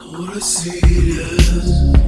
Not I see